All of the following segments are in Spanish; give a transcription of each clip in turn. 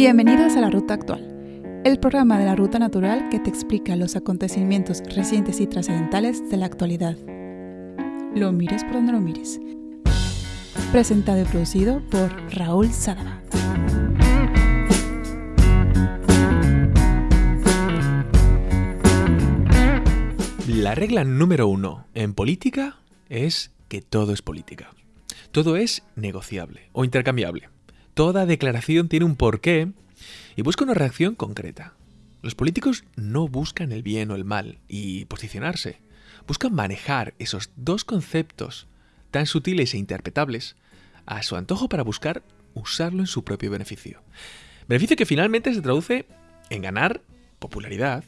Bienvenidos a La Ruta Actual, el programa de la Ruta Natural que te explica los acontecimientos recientes y trascendentales de la actualidad. Lo mires por donde lo mires. Presentado y producido por Raúl Sadaba. La regla número uno en política es que todo es política. Todo es negociable o intercambiable. Toda declaración tiene un porqué y busca una reacción concreta. Los políticos no buscan el bien o el mal y posicionarse. Buscan manejar esos dos conceptos tan sutiles e interpretables a su antojo para buscar usarlo en su propio beneficio. Beneficio que finalmente se traduce en ganar popularidad,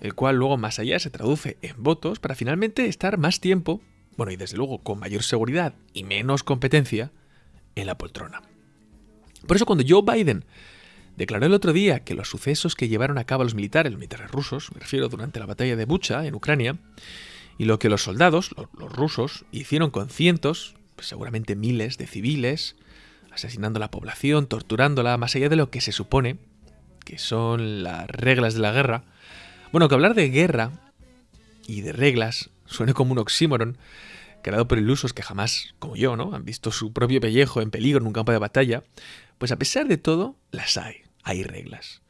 el cual luego más allá se traduce en votos para finalmente estar más tiempo, bueno y desde luego con mayor seguridad y menos competencia, en la poltrona. Por eso cuando Joe Biden declaró el otro día que los sucesos que llevaron a cabo los militares, los militares rusos, me refiero durante la batalla de Bucha en Ucrania, y lo que los soldados, los, rusos, hicieron con cientos, pues seguramente miles de civiles, asesinando a la población, torturándola, más allá de lo que se supone que son las reglas de la guerra. Bueno, que hablar de guerra y de reglas suene como un oxímoron, creado por ilusos que jamás, como yo, ¿no? han visto su propio pellejo en peligro en un campo de batalla, pues a pesar de todo, las hay, hay reglas.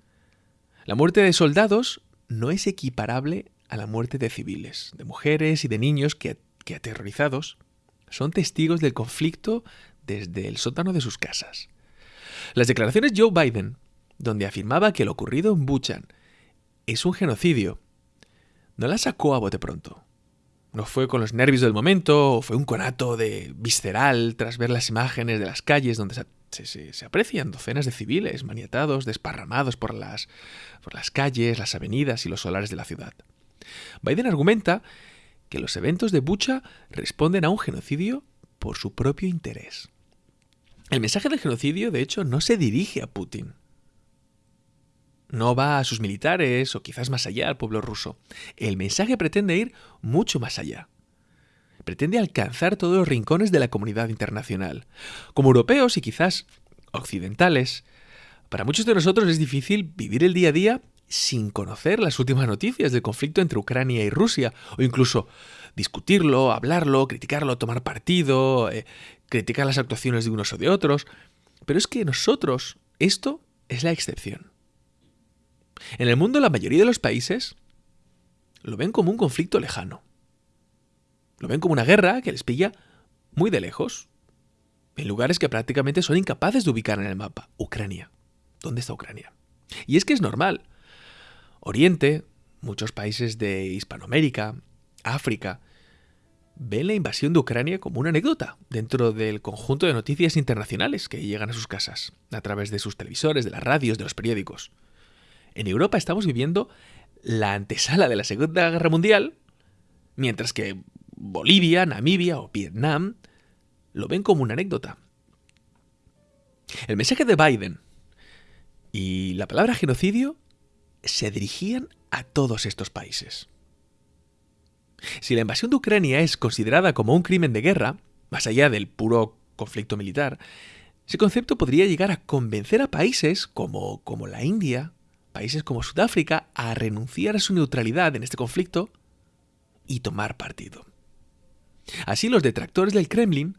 La muerte de soldados no es equiparable a la muerte de civiles, de mujeres y de niños que, que aterrorizados son testigos del conflicto desde el sótano de sus casas. Las declaraciones de Joe Biden, donde afirmaba que lo ocurrido en Buchan es un genocidio, no las sacó a bote pronto. No fue con los nervios del momento, fue un conato de visceral tras ver las imágenes de las calles donde se, aprecian docenas de civiles maniatados, desparramados por las, por las calles, las avenidas y los solares de la ciudad. Biden argumenta que los eventos de Bucha responden a un genocidio por su propio interés. El mensaje del genocidio, de hecho, no se dirige a Putin. No va a sus militares o quizás más allá al pueblo ruso. El mensaje pretende ir mucho más allá pretende alcanzar todos los rincones de la comunidad internacional. Como europeos y quizás occidentales, para muchos de nosotros es difícil vivir el día a día sin conocer las últimas noticias del conflicto entre Ucrania y Rusia, o incluso discutirlo, hablarlo, criticarlo, tomar partido, eh, criticar las actuaciones de unos o de otros. Pero es que nosotros, esto es la excepción. En el mundo la mayoría de los países lo ven como un conflicto lejano. Lo ven como una guerra que les pilla muy de lejos, en lugares que prácticamente son incapaces de ubicar en el mapa. Ucrania. ¿Dónde está Ucrania? Y es que es normal. Oriente, muchos países de Hispanoamérica, África, ven la invasión de Ucrania como una anécdota dentro del conjunto de noticias internacionales que llegan a sus casas, a través de sus televisores, de las radios, de los periódicos. En Europa estamos viviendo la antesala de la Segunda Guerra Mundial, mientras que Bolivia, Namibia o Vietnam lo ven como una anécdota. El mensaje de Biden y la palabra genocidio se dirigían a todos estos países. Si la invasión de Ucrania es considerada como un crimen de guerra, más allá del puro conflicto militar, ese concepto podría llegar a convencer a países como, como la India, países como Sudáfrica, a renunciar a su neutralidad en este conflicto y tomar partido. Así los detractores del Kremlin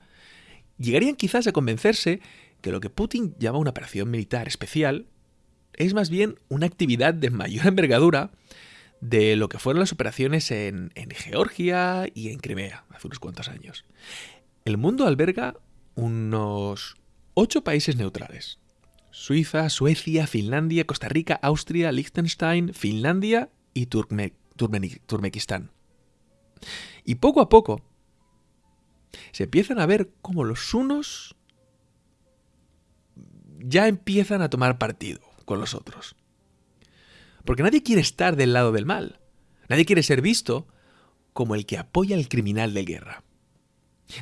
llegarían quizás a convencerse que lo que Putin llama una operación militar especial es más bien una actividad de mayor envergadura de lo que fueron las operaciones en, Georgia y en Crimea hace unos cuantos años. El mundo alberga unos ocho países neutrales. Suiza, Suecia, Finlandia, Costa Rica, Austria, Liechtenstein, Finlandia y Turkmenistán. Y poco a poco, se empiezan a ver como los unos ya empiezan a tomar partido con los otros. Porque nadie quiere estar del lado del mal. Nadie quiere ser visto como el que apoya al criminal de guerra.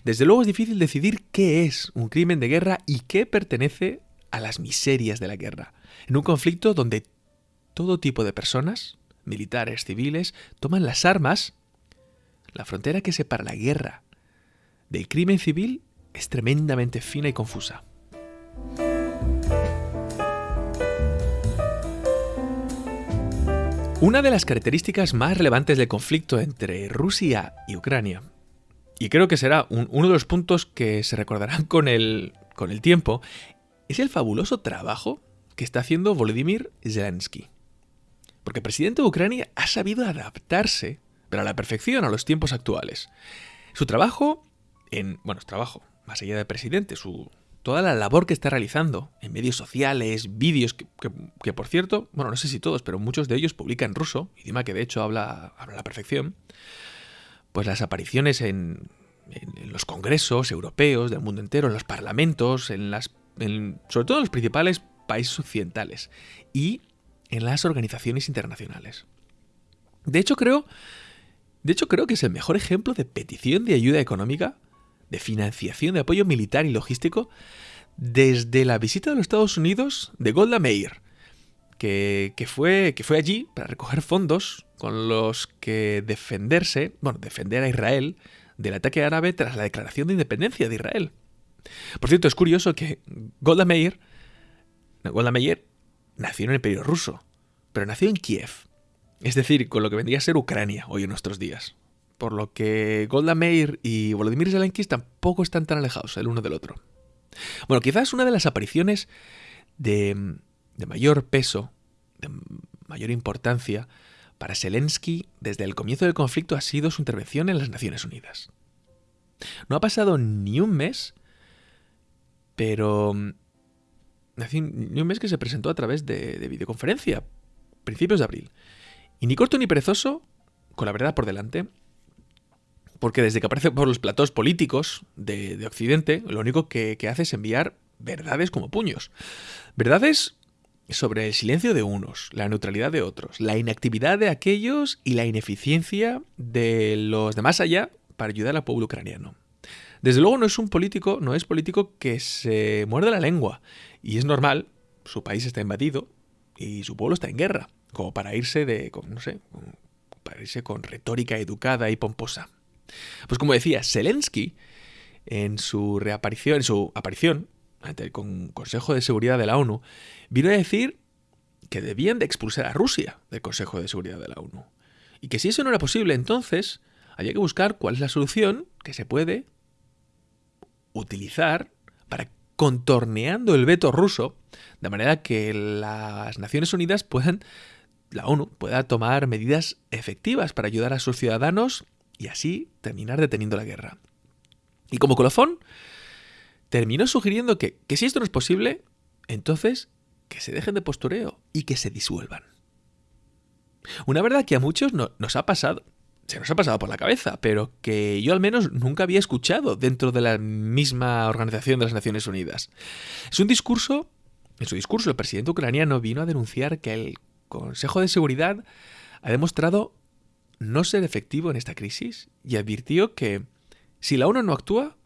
Desde luego es difícil decidir qué es un crimen de guerra y qué pertenece a las miserias de la guerra. En un conflicto donde todo tipo de personas, militares, civiles, toman las armas, la frontera que separa la guerra del crimen civil es tremendamente fina y confusa. Una de las características más relevantes del conflicto entre Rusia y Ucrania, y creo que será uno de los puntos que se recordarán con el, con el tiempo, es el fabuloso trabajo que está haciendo Volodymyr Zelensky. Porque el presidente de Ucrania ha sabido adaptarse, pero a la perfección, a los tiempos actuales. Su trabajo en... Bueno, su trabajo, más allá de presidente, su, toda la labor que está realizando en medios sociales, vídeos, que, por cierto, bueno, no sé si todos, pero muchos de ellos publican ruso, idioma que de hecho habla, a la perfección, pues las apariciones en, los congresos europeos del mundo entero, en los parlamentos, en las, sobre todo en los principales países occidentales y en las organizaciones internacionales. De hecho, creo, de hecho, creo que es el mejor ejemplo de petición de ayuda económica de financiación de apoyo militar y logístico desde la visita de los Estados Unidos de Golda Meir, que, fue, que fue allí para recoger fondos con los que defenderse, bueno, defender a Israel del ataque árabe tras la declaración de independencia de Israel. Por cierto, es curioso que Golda Meir, Golda Meir nació en el Imperio ruso, pero nació en Kiev, es decir, con lo que vendría a ser Ucrania hoy en nuestros días por lo que Golda Meir y Volodymyr Zelensky tampoco están tan alejados el uno del otro. Bueno, quizás una de las apariciones de, mayor peso, de mayor importancia para Zelensky desde el comienzo del conflicto ha sido su intervención en las Naciones Unidas. No ha pasado ni un mes, pero ni un mes que se presentó a través de, de videoconferencia, principios de abril. Y ni corto ni perezoso, con la verdad por delante, porque desde que aparece por los platós políticos de, Occidente, lo único que, hace es enviar verdades como puños. Verdades sobre el silencio de unos, la neutralidad de otros, la inactividad de aquellos y la ineficiencia de los de más allá para ayudar al pueblo ucraniano. Desde luego no es un político, no es político que se muerde la lengua. Y es normal, su país está invadido y su pueblo está en guerra, como para irse de, no sé, para irse con retórica educada y pomposa. Pues como decía, Zelensky, en su reaparición, en su aparición ante el Consejo de Seguridad de la ONU, vino a decir que debían de expulsar a Rusia del Consejo de Seguridad de la ONU. Y que si eso no era posible, entonces había que buscar cuál es la solución que se puede utilizar para contorneando el veto ruso, de manera que las Naciones Unidas puedan, la ONU, pueda tomar medidas efectivas para ayudar a sus ciudadanos y así terminar deteniendo la guerra. Y como colofón, terminó sugiriendo que, si esto no es posible, entonces que se dejen de postureo y que se disuelvan. Una verdad que a muchos nos ha pasado, se nos ha pasado por la cabeza, pero que yo al menos nunca había escuchado dentro de la misma Organización de las Naciones Unidas. Es un discurso, en su discurso el presidente ucraniano vino a denunciar que el Consejo de Seguridad ha demostrado no ser efectivo en esta crisis y advirtió que si la ONU no actúa,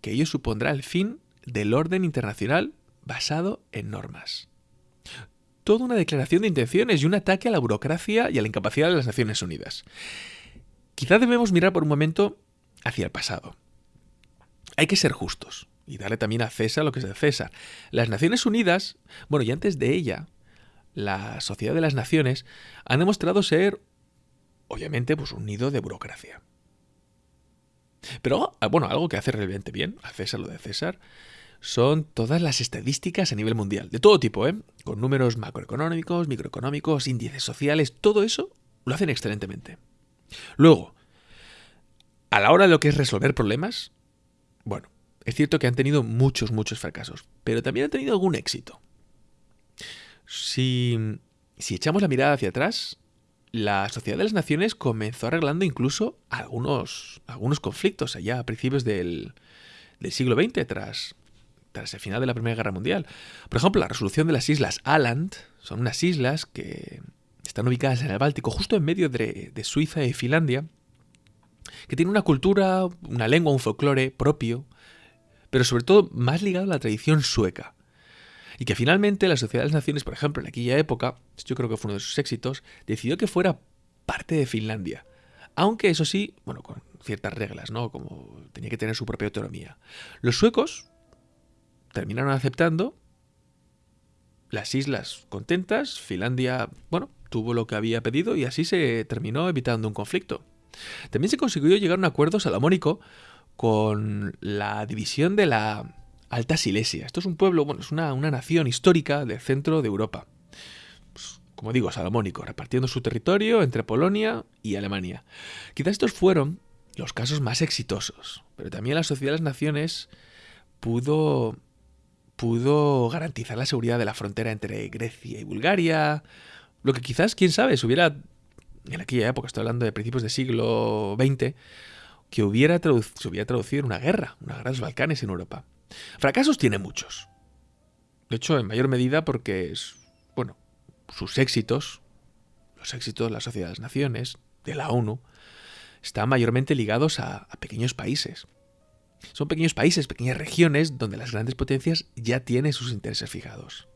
que ello supondrá el fin del orden internacional basado en normas. Toda una declaración de intenciones y un ataque a la burocracia y a la incapacidad de las Naciones Unidas. Quizá debemos mirar por un momento hacia el pasado. Hay que ser justos y darle también a César lo que es de César. Las Naciones Unidas, bueno, y antes de ella, la Sociedad de las Naciones, han demostrado ser obviamente, pues un nido de burocracia. Pero, ah, bueno, algo que hace realmente bien, a César lo de César, son todas las estadísticas a nivel mundial, de todo tipo, ¿eh? Con números macroeconómicos, microeconómicos, índices sociales, todo eso lo hacen excelentemente. Luego, a la hora de lo que es resolver problemas, bueno, es cierto que han tenido muchos, muchos fracasos, pero también han tenido algún éxito. Si, si echamos la mirada hacia atrás, la Sociedad de las Naciones comenzó arreglando incluso algunos, algunos conflictos allá a principios del, siglo XX, tras, tras el final de la Primera Guerra Mundial. Por ejemplo, la resolución de las islas Aland son unas islas que están ubicadas en el Báltico, justo en medio de, de Suiza y Finlandia, que tienen una cultura, una lengua, un folclore propio, pero sobre todo más ligado a la tradición sueca. Y que finalmente la Sociedad de las Naciones, por ejemplo, en aquella época, yo creo que fue uno de sus éxitos, decidió que fuera parte de Finlandia. Aunque eso sí, bueno, con ciertas reglas, ¿no? Como tenía que tener su propia autonomía. Los suecos terminaron aceptando las islas contentas, Finlandia, bueno, tuvo lo que había pedido y así se terminó evitando un conflicto. También se consiguió llegar a un acuerdo salomónico con la división de la Alta Silesia. Esto es un pueblo, bueno, es una, nación histórica del centro de Europa. Pues, como digo, salomónico, repartiendo su territorio entre Polonia y Alemania. Quizás estos fueron los casos más exitosos, pero también la Sociedad de las Naciones pudo, pudo garantizar la seguridad de la frontera entre Grecia y Bulgaria, lo que quizás, quién sabe, se hubiera, en aquella época, estoy hablando de principios del siglo XX, que hubiera se hubiera traducido una guerra, una guerra de los Balcanes en Europa. Fracasos tiene muchos. De hecho, en mayor medida porque, bueno, sus éxitos, los éxitos de la Sociedad de las Naciones, de la ONU, están mayormente ligados a, pequeños países. Son pequeños países, pequeñas regiones donde las grandes potencias ya tienen sus intereses fijados.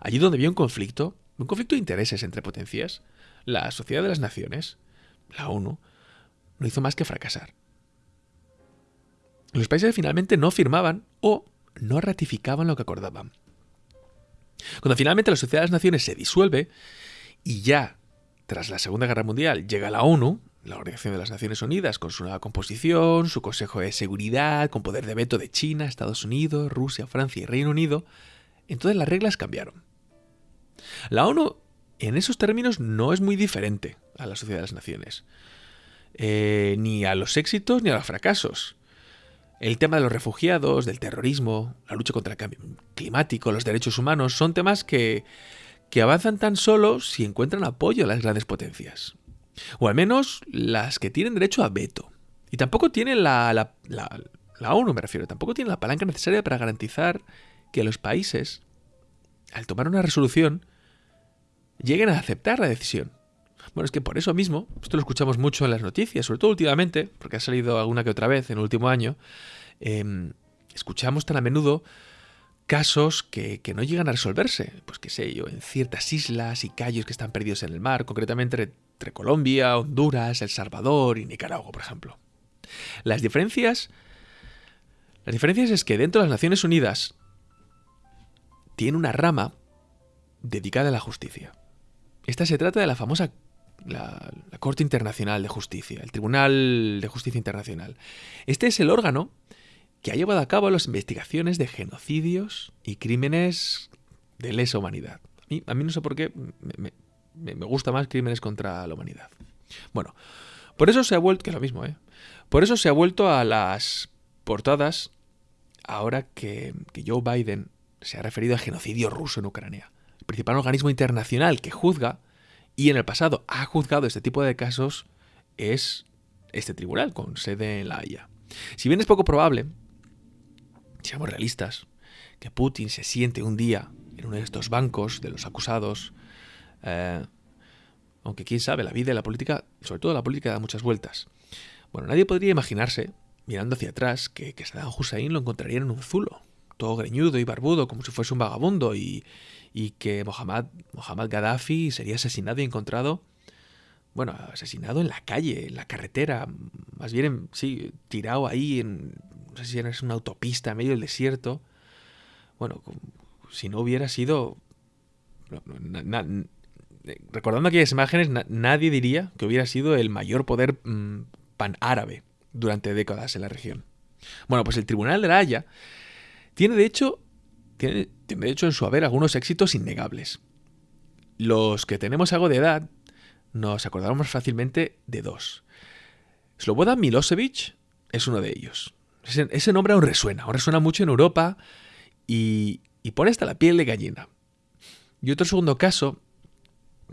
Allí donde había un conflicto, un conflicto de intereses entre potencias, la Sociedad de las Naciones, la ONU, no hizo más que fracasar. Los países finalmente no firmaban o no ratificaban lo que acordaban. Cuando finalmente la Sociedad de las Naciones se disuelve y ya tras la Segunda Guerra Mundial llega la ONU, la Organización de las Naciones Unidas, con su nueva composición, su Consejo de Seguridad, con poder de veto de China, Estados Unidos, Rusia, Francia y Reino Unido, entonces las reglas cambiaron. La ONU en esos términos no es muy diferente a la Sociedad de las Naciones, eh, ni a los éxitos ni a los fracasos. El tema de los refugiados, del terrorismo, la lucha contra el cambio climático, los derechos humanos, son temas que, que avanzan tan solo si encuentran apoyo a las grandes potencias. O al menos las que tienen derecho a veto. Y tampoco tienen la, la, la, la ONU, me refiero, tampoco tienen la palanca necesaria para garantizar que los países, al tomar una resolución, lleguen a aceptar la decisión. Bueno, es que por eso mismo, esto lo escuchamos mucho en las noticias, sobre todo últimamente, porque ha salido alguna que otra vez en el último año, em, escuchamos tan a menudo casos que, no llegan a resolverse, pues qué sé yo, en ciertas islas y callos que están perdidos en el mar, concretamente entre Colombia, Honduras, El Salvador y Nicaragua, por ejemplo. Las diferencias... Las diferencias es que dentro de las Naciones Unidas tiene una rama dedicada a la justicia. Esta se trata de la famosa la, Corte Internacional de Justicia, el Tribunal de Justicia Internacional. Este es el órgano que ha llevado a cabo las investigaciones de genocidios y crímenes de lesa humanidad. A mí, no sé por qué me, gusta más crímenes contra la humanidad. Bueno, por eso se ha vuelto, que es lo mismo, ¿eh? Por eso se ha vuelto a las portadas ahora que, que Joe Biden se ha referido al genocidio ruso en Ucrania. El principal organismo internacional que juzga y en el pasado ha juzgado este tipo de casos es este tribunal con sede en La Haya. Si bien es poco probable, seamos realistas, que Putin se siente un día en uno de estos bancos de los acusados, eh, aunque quién sabe, la vida y la política, sobre todo la política, da muchas vueltas. Bueno, nadie podría imaginarse, mirando hacia atrás, que, que Saddam Hussein lo encontraría en un zulo, todo greñudo y barbudo, como si fuese un vagabundo, y, y que Mohammad, Gaddafi sería asesinado y encontrado, bueno, asesinado en la calle, en la carretera, más bien, sí, tirado ahí, en, no sé si era una autopista en medio del desierto. Bueno, si no hubiera sido... recordando aquellas imágenes, nadie diría que hubiera sido el mayor poder mm, pan-árabe durante décadas en la región. Bueno, pues el Tribunal de la Haya tiene de hecho tiene, de hecho en su haber algunos éxitos innegables. Los que tenemos algo de edad nos acordamos fácilmente de dos. Slobodan Milosevic es uno de ellos. Ese, nombre aún resuena, aún resuena mucho en Europa y, y pone hasta la piel de gallina. Y otro segundo caso,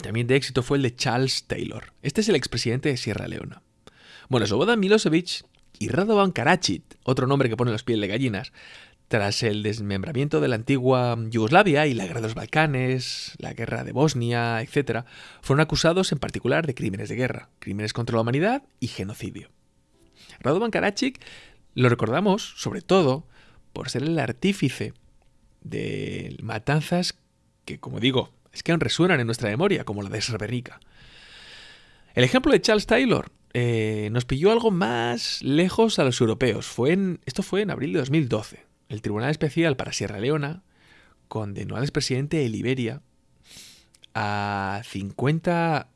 también de éxito, fue el de Charles Taylor. Este es el expresidente de Sierra Leona. Bueno, Slobodan Milosevic y Radovan Karadzic, otro nombre que pone los piel de gallinas, tras el desmembramiento de la antigua Yugoslavia y la guerra de los Balcanes, la guerra de Bosnia, etc., fueron acusados en particular de crímenes de guerra, crímenes contra la humanidad y genocidio. Radovan Karadzic lo recordamos sobre todo por ser el artífice de matanzas que, como digo, es que aún resuenan en nuestra memoria, como la de Srebrenica. El ejemplo de Charles Taylor eh, nos pilló algo más lejos a los europeos. Fue esto fue en abril de 2012 el Tribunal Especial para Sierra Leona condenó al expresidente de Liberia a 50,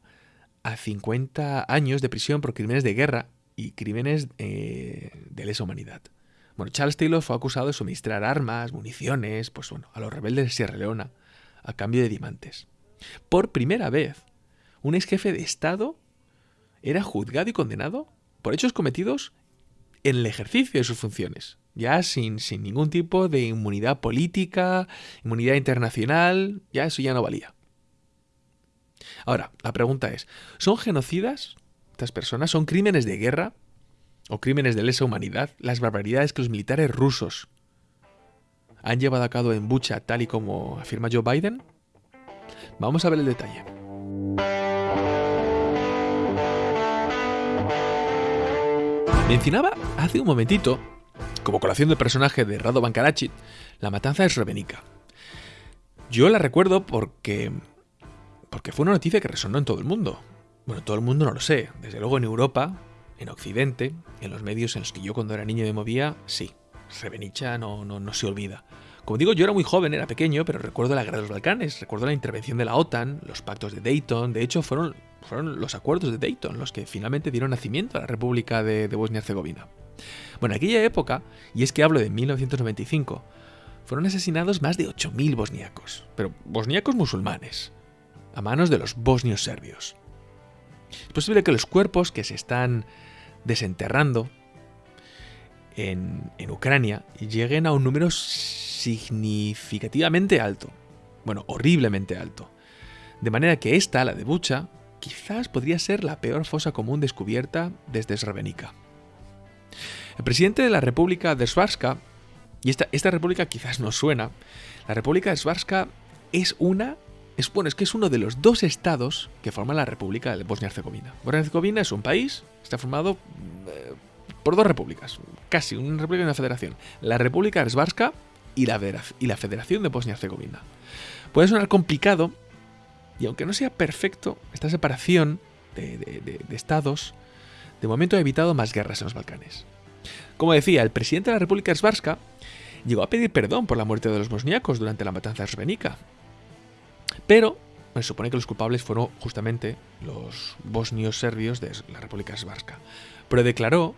a 50 años de prisión por crímenes de guerra y crímenes eh, de lesa humanidad. Bueno, Charles Taylor fue acusado de suministrar armas, municiones, pues bueno, a los rebeldes de Sierra Leona, a cambio de diamantes. Por primera vez, un ex jefe de Estado era juzgado y condenado por hechos cometidos en el ejercicio de sus funciones, ya sin, sin ningún tipo de inmunidad política, inmunidad internacional, ya eso ya no valía. Ahora, la pregunta es, ¿son genocidas estas personas? ¿Son crímenes de guerra? ¿O crímenes de lesa humanidad? Las barbaridades que los militares rusos han llevado a cabo en Bucha, tal y como afirma Joe Biden? Vamos a ver el detalle. Mencionaba hace un momentito, como colación del personaje de Radovan Karadzic, la matanza de Srebrenica. Yo la recuerdo porque porque fue una noticia que resonó en todo el mundo. Bueno, todo el mundo no lo sé. Desde luego en Europa, en Occidente, en los medios en los que yo cuando era niño me movía, sí. Srebrenica no, no, no se olvida. Como digo, yo era muy joven, era pequeño, pero recuerdo la guerra de los Balcanes, recuerdo la intervención de la OTAN, los pactos de Dayton, de hecho fueron, fueron los acuerdos de Dayton los que finalmente dieron nacimiento a la República de, de Bosnia-Herzegovina. Bueno, en aquella época, y es que hablo de 1995, fueron asesinados más de 8.000 bosniacos, pero bosniacos musulmanes, a manos de los bosnios serbios. Es posible que los cuerpos que se están desenterrando en, Ucrania lleguen a un número significativamente alto. Bueno, horriblemente alto. De manera que esta, la de Bucha, quizás podría ser la peor fosa común descubierta desde Srebrenica. El presidente de la República de Svarska, y esta, esta república quizás no suena, la República de Svarska es una es, bueno, es que es uno de los dos estados que forman la República de Bosnia-Herzegovina. Bosnia-Herzegovina es un país, está formado eh, por dos repúblicas, casi una república y una federación. La República Erzbarska y la, y la Federación de Bosnia-Herzegovina. Puede sonar complicado, y aunque no sea perfecto, esta separación de, estados de momento ha evitado más guerras en los Balcanes. Como decía, el presidente de la República Erzbarska llegó a pedir perdón por la muerte de los bosniacos durante la matanza de Srebrenica, pero se supone que los culpables fueron justamente los bosnios serbios de la República Srpska. Pero declaró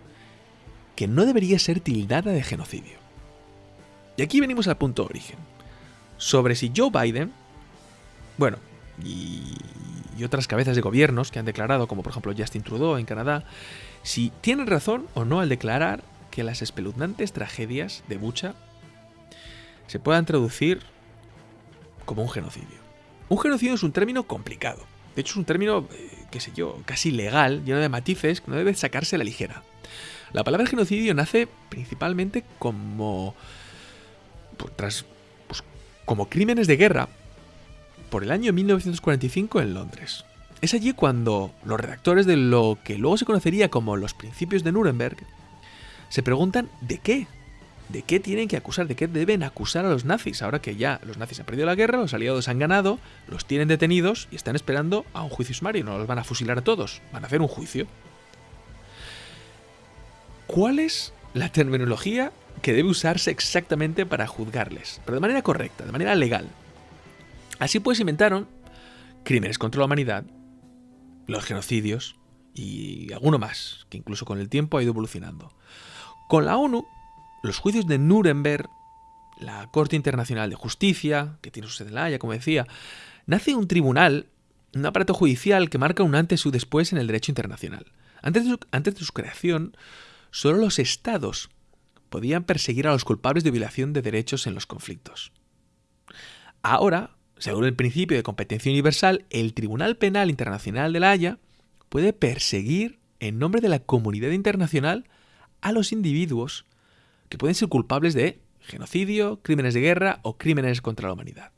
que no debería ser tildada de genocidio. Y aquí venimos al punto de origen. Sobre si Joe Biden, bueno, y otras cabezas de gobiernos que han declarado, como por ejemplo Justin Trudeau en Canadá, si tienen razón o no al declarar que las espeluznantes tragedias de Bucha se puedan traducir como un genocidio. Un genocidio es un término complicado. De hecho, es un término, eh, qué sé yo, casi legal, lleno de matices que no debe sacarse a la ligera. La palabra genocidio nace principalmente como. Tras, pues, como crímenes de guerra por el año 1945 en Londres. Es allí cuando los redactores de lo que luego se conocería como los principios de Nuremberg se preguntan de qué de qué tienen que acusar, de qué deben acusar a los nazis, ahora que ya los nazis han perdido la guerra, los aliados han ganado, los tienen detenidos y están esperando a un juicio sumario, no los van a fusilar a todos, van a hacer un juicio. ¿Cuál es la terminología que debe usarse exactamente para juzgarles? Pero de manera correcta, de manera legal. Así pues inventaron crímenes contra la humanidad, los genocidios y alguno más, que incluso con el tiempo ha ido evolucionando. Con la ONU los juicios de Nuremberg, la Corte Internacional de Justicia, que tiene su sede en La Haya, como decía, nace un tribunal, un aparato judicial que marca un antes y un después en el derecho internacional. Antes de, su, antes de su creación, solo los estados podían perseguir a los culpables de violación de derechos en los conflictos. Ahora, según el principio de competencia universal, el Tribunal Penal Internacional de La Haya puede perseguir en nombre de la comunidad internacional a los individuos que pueden ser culpables de genocidio, crímenes de guerra o crímenes contra la humanidad.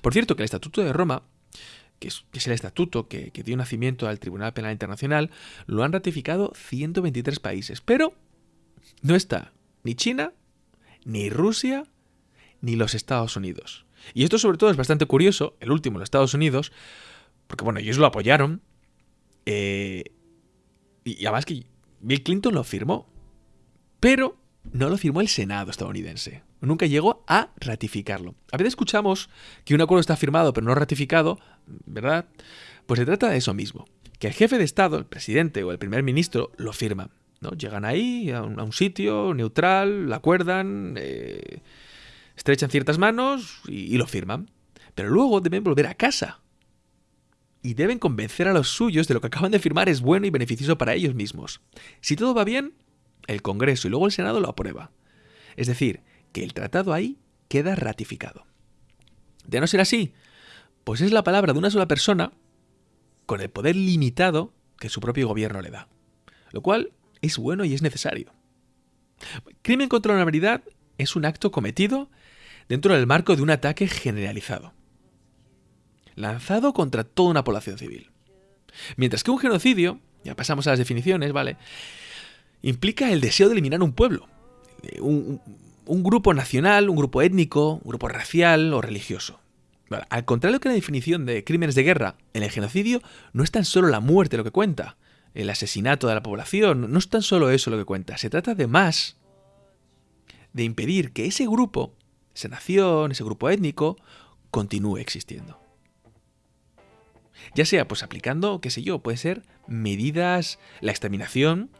Por cierto, que el Estatuto de Roma, que es, el estatuto que, dio nacimiento al Tribunal Penal Internacional, lo han ratificado 123 países, pero no está ni China, ni Rusia, ni los Estados Unidos. Y esto sobre todo es bastante curioso, el último, los Estados Unidos, porque bueno, ellos lo apoyaron, eh, y además que Bill Clinton lo firmó. Pero no lo firmó el Senado estadounidense. Nunca llegó a ratificarlo. A veces escuchamos que un acuerdo está firmado pero no ratificado, ¿verdad? Pues se trata de eso mismo. Que el jefe de Estado, el presidente o el primer ministro, lo firman. ¿no? Llegan ahí a un, sitio neutral, lo acuerdan, eh, estrechan ciertas manos y lo firman. Pero luego deben volver a casa. Y deben convencer a los suyos de lo que acaban de firmar es bueno y beneficioso para ellos mismos. Si todo va bien, el Congreso y luego el Senado lo aprueba. Es decir, que el tratado ahí queda ratificado. De no ser así, pues es la palabra de una sola persona con el poder limitado que su propio gobierno le da. Lo cual es bueno y es necesario. Crimen contra la humanidad es un acto cometido dentro del marco de un ataque generalizado, lanzado contra toda una población civil. Mientras que un genocidio, ya pasamos a las definiciones, ¿vale? implica el deseo de eliminar un pueblo, un, grupo nacional, un grupo étnico, un grupo racial o religioso. al contrario que la definición de crímenes de guerra, en el genocidio no es tan solo la muerte lo que cuenta, el asesinato de la población, no es tan solo eso lo que cuenta, se trata de más, de impedir que ese grupo, esa nación, ese grupo étnico, continúe existiendo. Ya sea pues aplicando, qué sé yo, puede ser medidas, la exterminación,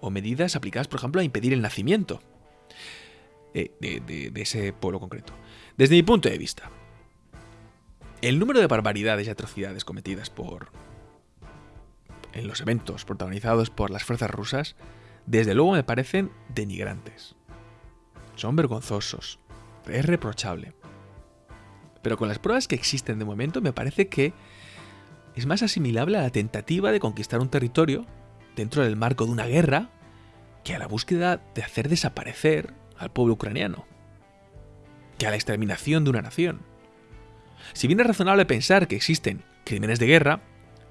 o medidas aplicadas, por ejemplo, a impedir el nacimiento de, de, ese pueblo concreto. Desde mi punto de vista, el número de barbaridades y atrocidades cometidas por en los eventos protagonizados por las fuerzas rusas, desde luego me parecen denigrantes. Son vergonzosos. Es reprochable. Pero con las pruebas que existen de momento, me parece que es más asimilable a la tentativa de conquistar un territorio dentro del marco de una guerra que a la búsqueda de hacer desaparecer al pueblo ucraniano, que a la exterminación de una nación. Si bien es razonable pensar que existen crímenes de guerra,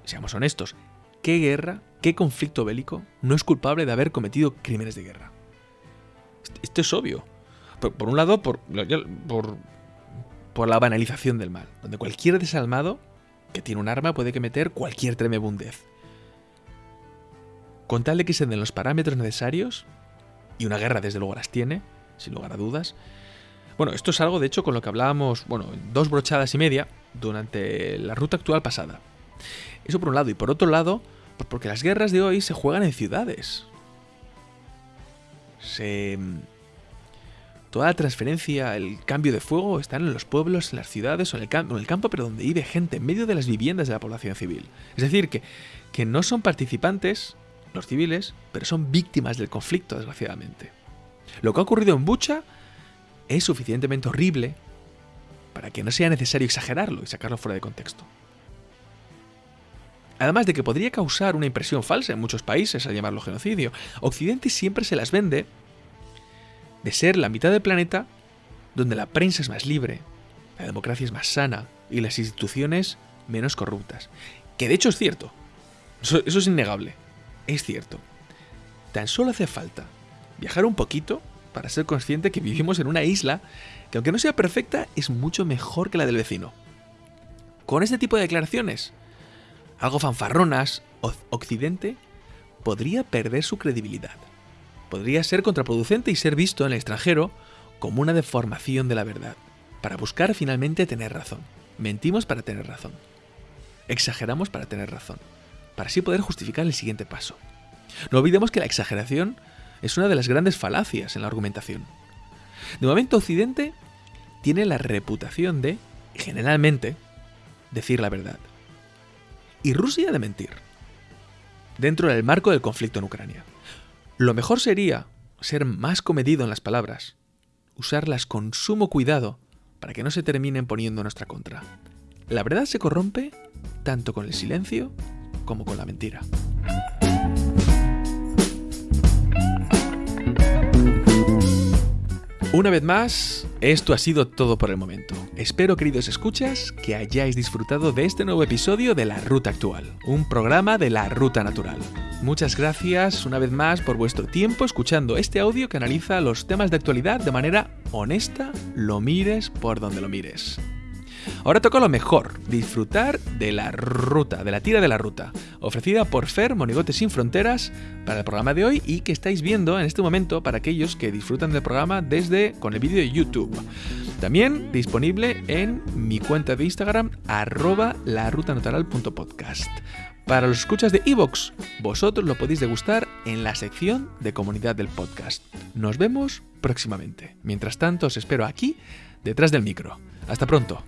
seamos honestos, ¿qué guerra, qué conflicto bélico no es culpable de haber cometido crímenes de guerra? Esto es obvio. Por, un lado, por, por, por la banalización del mal, donde cualquier desalmado que tiene un arma puede cometer cualquier tremebundez con tal de que se den los parámetros necesarios, y una guerra desde luego las tiene, sin lugar a dudas. Bueno, esto es algo de hecho con lo que hablábamos, bueno, dos brochadas y media durante la ruta actual pasada. Eso por un lado, y por otro lado, pues porque las guerras de hoy se juegan en ciudades. Se... Toda la transferencia, el cambio de fuego están en los pueblos, en las ciudades o en el, en el campo, pero donde vive gente, en medio de las viviendas de la población civil. Es decir, que, que no son participantes los civiles, pero son víctimas del conflicto, desgraciadamente. Lo que ha ocurrido en Bucha es suficientemente horrible para que no sea necesario exagerarlo y sacarlo fuera de contexto. Además de que podría causar una impresión falsa en muchos países al llamarlo genocidio, Occidente siempre se las vende de ser la mitad del planeta donde la prensa es más libre, la democracia es más sana y las instituciones menos corruptas. Que de hecho es cierto. eso es innegable es cierto. Tan solo hace falta viajar un poquito para ser consciente que vivimos en una isla que aunque no sea perfecta es mucho mejor que la del vecino. Con este tipo de declaraciones, algo fanfarronas, Occidente podría perder su credibilidad. Podría ser contraproducente y ser visto en el extranjero como una deformación de la verdad, para buscar finalmente tener razón. Mentimos para tener razón. Exageramos para tener razón para así poder justificar el siguiente paso. No olvidemos que la exageración es una de las grandes falacias en la argumentación. De momento Occidente tiene la reputación de, generalmente, decir la verdad. Y Rusia de mentir. Dentro del marco del conflicto en Ucrania. Lo mejor sería ser más comedido en las palabras, usarlas con sumo cuidado para que no se terminen poniendo en nuestra contra. La verdad se corrompe tanto con el silencio como con la mentira. Una vez más, esto ha sido todo por el momento. Espero, queridos escuchas, que hayáis disfrutado de este nuevo episodio de La Ruta Actual, un programa de la Ruta Natural. Muchas gracias una vez más por vuestro tiempo escuchando este audio que analiza los temas de actualidad de manera honesta, lo mires por donde lo mires. Ahora toca lo mejor, disfrutar de la ruta, de la tira de la ruta, ofrecida por Fer Monigote Sin Fronteras para el programa de hoy y que estáis viendo en este momento para aquellos que disfrutan del programa desde con el vídeo de YouTube. También disponible en mi cuenta de Instagram, arroba larutanatural.podcast. Para los escuchas de Evox, vosotros lo podéis degustar en la sección de comunidad del podcast. Nos vemos próximamente. Mientras tanto, os espero aquí, detrás del micro. Hasta pronto.